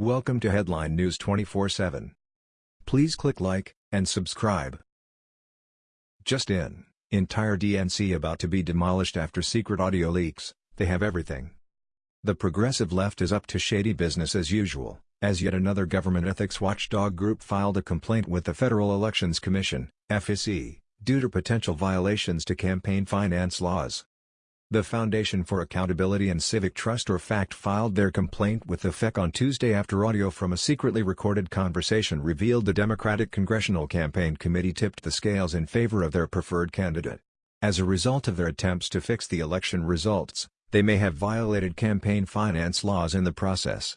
Welcome to Headline News 24/7. Please click like and subscribe. Just in, entire DNC about to be demolished after secret audio leaks. They have everything. The progressive left is up to shady business as usual, as yet another government ethics watchdog group filed a complaint with the Federal Elections Commission, FEC, due to potential violations to campaign finance laws. The Foundation for Accountability and Civic Trust or FACT filed their complaint with the FEC on Tuesday after audio from a secretly recorded conversation revealed the Democratic Congressional Campaign Committee tipped the scales in favor of their preferred candidate. As a result of their attempts to fix the election results, they may have violated campaign finance laws in the process.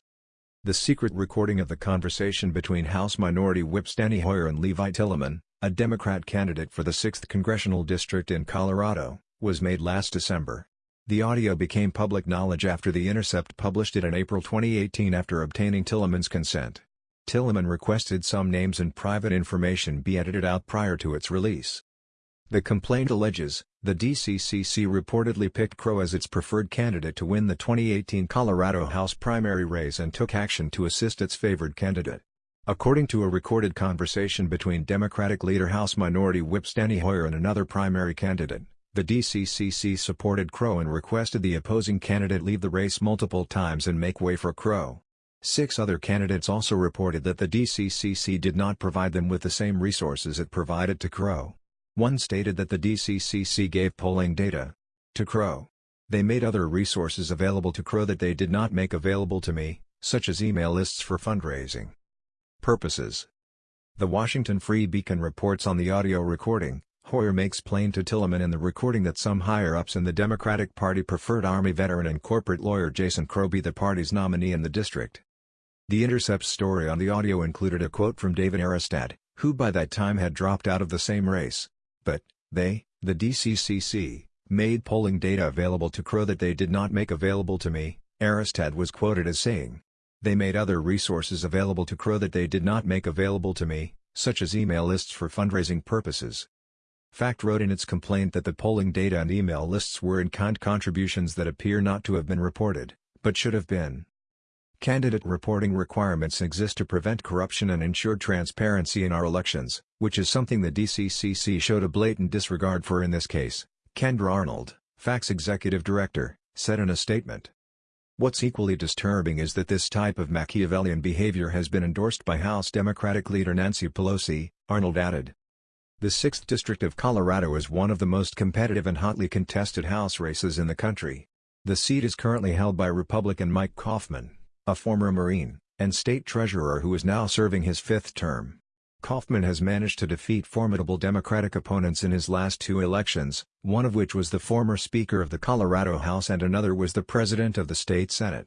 The secret recording of the conversation between House Minority Whip Steny Hoyer and Levi Tillemann, a Democrat candidate for the 6th Congressional District in Colorado, was made last December. The audio became public knowledge after The Intercept published it in April 2018 after obtaining Tillemann's consent. Tillemann requested some names and private information be edited out prior to its release. The complaint alleges, the DCCC reportedly picked Crow as its preferred candidate to win the 2018 Colorado House primary race and took action to assist its favored candidate. According to a recorded conversation between Democratic leader House Minority Whip Steny Hoyer and another primary candidate, the DCCC supported Crow and requested the opposing candidate leave the race multiple times and make way for Crow. Six other candidates also reported that the DCCC did not provide them with the same resources it provided to Crow. One stated that the DCCC gave polling data to Crow. They made other resources available to Crow that they did not make available to me, such as email lists for fundraising purposes. The Washington Free Beacon reports on the audio recording, Hoyer makes plain to Tillemann in the recording that some higher-ups in the Democratic Party preferred Army veteran and corporate lawyer Jason Crow be the party's nominee in the district. The Intercept's story on the audio included a quote from David Aarestad, who by that time had dropped out of the same race. But, they, the DCCC, made polling data available to Crow that they did not make available to me, Aarestad was quoted as saying. They made other resources available to Crow that they did not make available to me, such as email lists for fundraising purposes. FACT wrote in its complaint that the polling data and email lists were in-kind contributions that appear not to have been reported, but should have been. Candidate reporting requirements exist to prevent corruption and ensure transparency in our elections, which is something the DCCC showed a blatant disregard for in this case, Kendra Arnold, FACT's executive director, said in a statement. What's equally disturbing is that this type of Machiavellian behavior has been endorsed by House Democratic leader Nancy Pelosi, Arnold added. The 6th District of Colorado is one of the most competitive and hotly contested House races in the country. The seat is currently held by Republican Mike Coffman, a former Marine, and state treasurer who is now serving his fifth term. Coffman has managed to defeat formidable Democratic opponents in his last two elections, one of which was the former Speaker of the Colorado House and another was the President of the state Senate.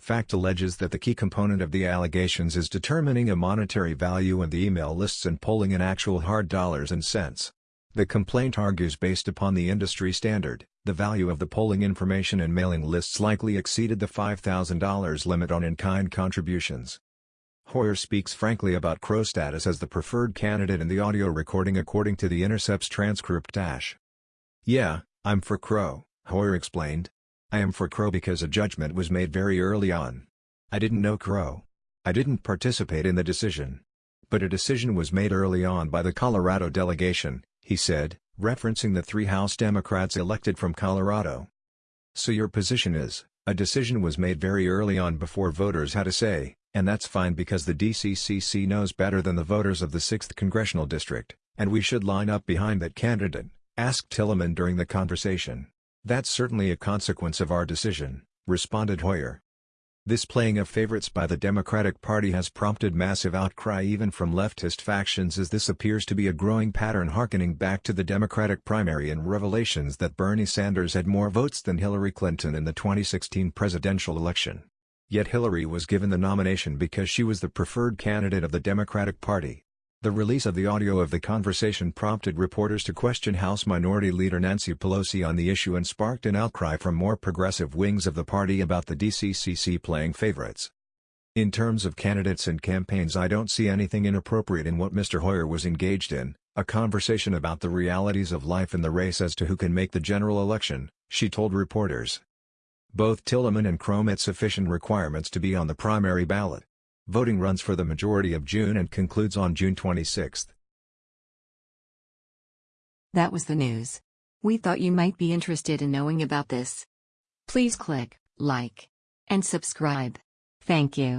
Fact alleges that the key component of the allegations is determining a monetary value in the email lists and polling in actual hard dollars and cents. The complaint argues based upon the industry standard, the value of the polling information and mailing lists likely exceeded the $5,000 limit on in-kind contributions. Hoyer speaks frankly about Crow's status as the preferred candidate in the audio recording according to the Intercept's transcript dash. Yeah, I'm for Crow, Hoyer explained. I am for Crow because a judgment was made very early on. I didn't know Crow. I didn't participate in the decision. But a decision was made early on by the Colorado delegation, he said, referencing the three House Democrats elected from Colorado. So your position is, a decision was made very early on before voters had a say, and that's fine because the DCCC knows better than the voters of the 6th Congressional District, and we should line up behind that candidate, asked Tillemann during the conversation. That's certainly a consequence of our decision, responded Hoyer. This playing of favorites by the Democratic Party has prompted massive outcry even from leftist factions as this appears to be a growing pattern harkening back to the Democratic primary and revelations that Bernie Sanders had more votes than Hillary Clinton in the 2016 presidential election. Yet Hillary was given the nomination because she was the preferred candidate of the Democratic Party. The release of the audio of the conversation prompted reporters to question House Minority Leader Nancy Pelosi on the issue and sparked an outcry from more progressive wings of the party about the DCCC playing favorites. In terms of candidates and campaigns I don't see anything inappropriate in what Mr. Hoyer was engaged in, a conversation about the realities of life in the race as to who can make the general election, she told reporters. Both Tillemann and Crow met sufficient requirements to be on the primary ballot. Voting runs for the majority of June and concludes on June 26. That was the news. We thought you might be interested in knowing about this. Please click like and subscribe. Thank you.